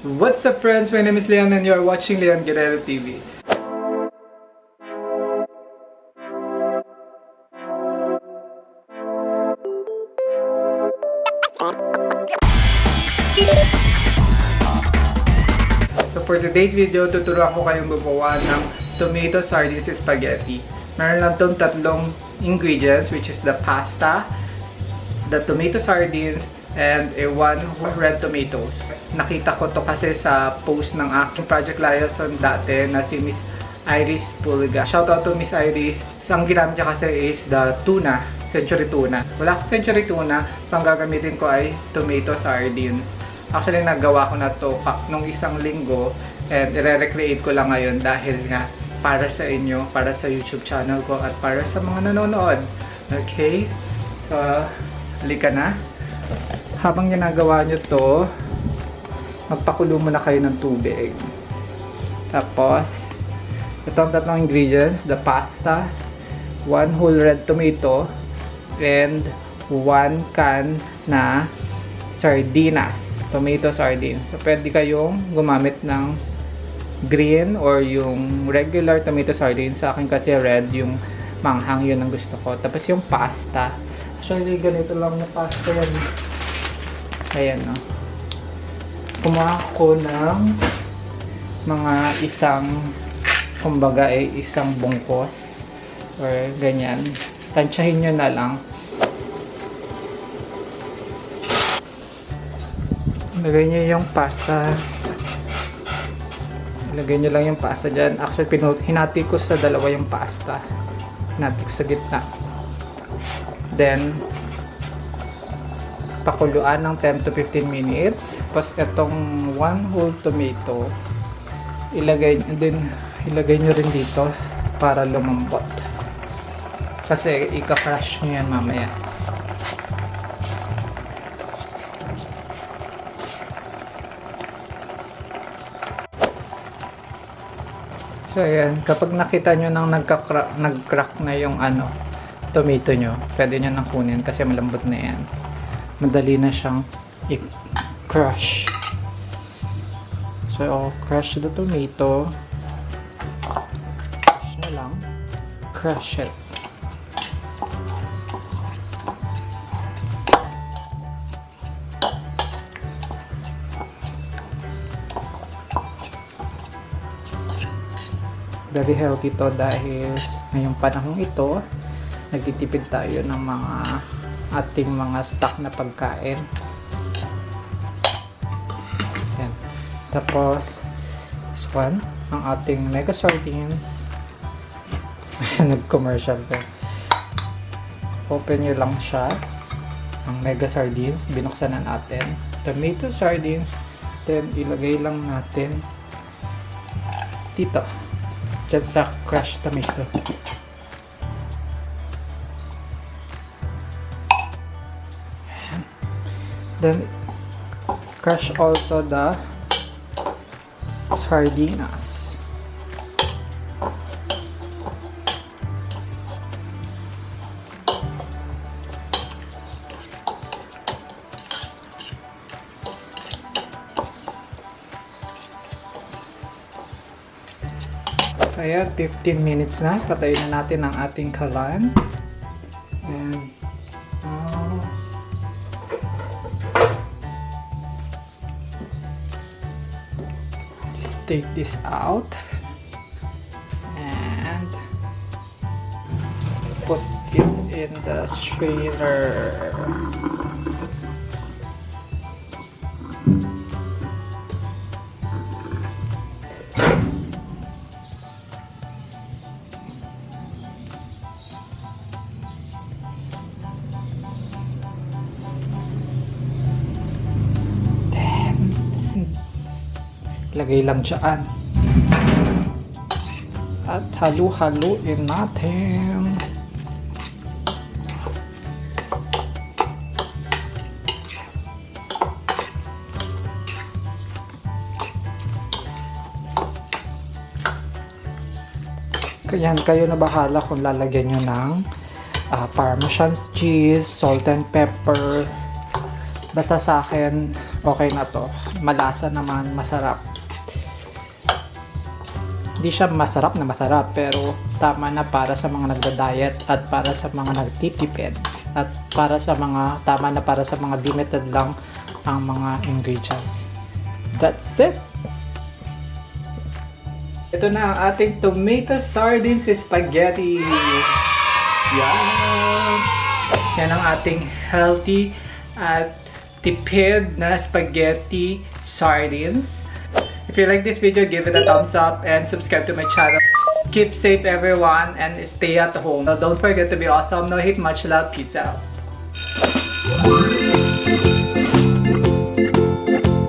What's up friends? My name is Leon and you are watching Leon Guerrero TV. So for today's video, tuturuan ko kayong gumawa ng tomato sardines spaghetti. Meron lang tong tatlong ingredients which is the pasta, the tomato sardines, and a one red tomatoes. Nakita ko to kasi sa post ng aking Project Liaison dati na si Miss Iris Pulga. Shoutout to Miss Iris. Ang ginamit niya kasi is the tuna, century tuna. Wala akong century tuna, so ang gagamitin ko ay tomato sardines. Actually, nagawa ko na to nung isang linggo and i-recreate ko lang ngayon dahil nga para sa inyo, para sa YouTube channel ko at para sa mga nanonood. Okay? So, halika na. Habang ginagawa nyo to, magpakulo muna kayo ng tubig. Tapos, ito ang tatlong ingredients, the pasta, one whole red tomato, and one can na sardinas, tomato sardines. So, pwede kayong gumamit ng green or yung regular tomato sardines. Sa akin kasi red, yung manghang yun ang gusto ko. Tapos yung pasta. Actually, ganito lang na pasta yan. Ayan, no. Kumuha ko ng mga isang, kumbaga ay isang bungkos or ganyan. Tansyahin nyo na lang. Ilagay nyo yung pasta. Ilagay nyo lang yung pasta dyan. Actually, hinati ko sa dalawa yung pasta. Hinati ko sa gitna. Then, pakuluan ng 10 to 15 minutes. Tapos itong one whole tomato, ilagay din, ilagay nyo rin dito para lumambot. Kasi ika-crush nyo yan mamaya. So ayan, kapag nakita nyo nang nagka-crack, nag-crack na yung ano, tomato nyo, pwede nyo nang kunin kasi malambot na yan. Madali na siyang i-crush. So, crush the tomato. Crush na lang. Crush it. very healthy to dahil ngayong panahon ito nagtitipid tayo ng mga ating mga stock na pagkain. Yan. Tapos this one ang ating mega sardines. Nag commercial ko open nyo lang siya. Ang mega sardines binuksan na natin. Tomato sardines then ilagay lang natin dito. Dyan sa crushed tomato. Then, crush also the sardinas. Ayan, 15 minutes na. Patayin na natin ang ating kalan. Take this out. And put it in the strainer. Lagay lang dyan. At halu-haluin natin. Kaya kayo na bahala kung lalagyan nyo ng ah, parmesan cheese, salt and pepper. Basta sa akin, okay na to. Malasa naman, masarap. Hindi siya masarap na masarap pero tama na para sa mga nagda-diet at para sa mga nagtitipid at para sa mga tama na para sa mga limited lang ang mga ingredients. That's it! Ito na ang ating tomato sardines spaghetti. Yan! Yan ang ating healthy at tipid na spaghetti sardines. If you like this video, give it a thumbs up and subscribe to my channel. Keep safe everyone and stay at home. Now, don't forget to be awesome. No hate, much love. Peace out.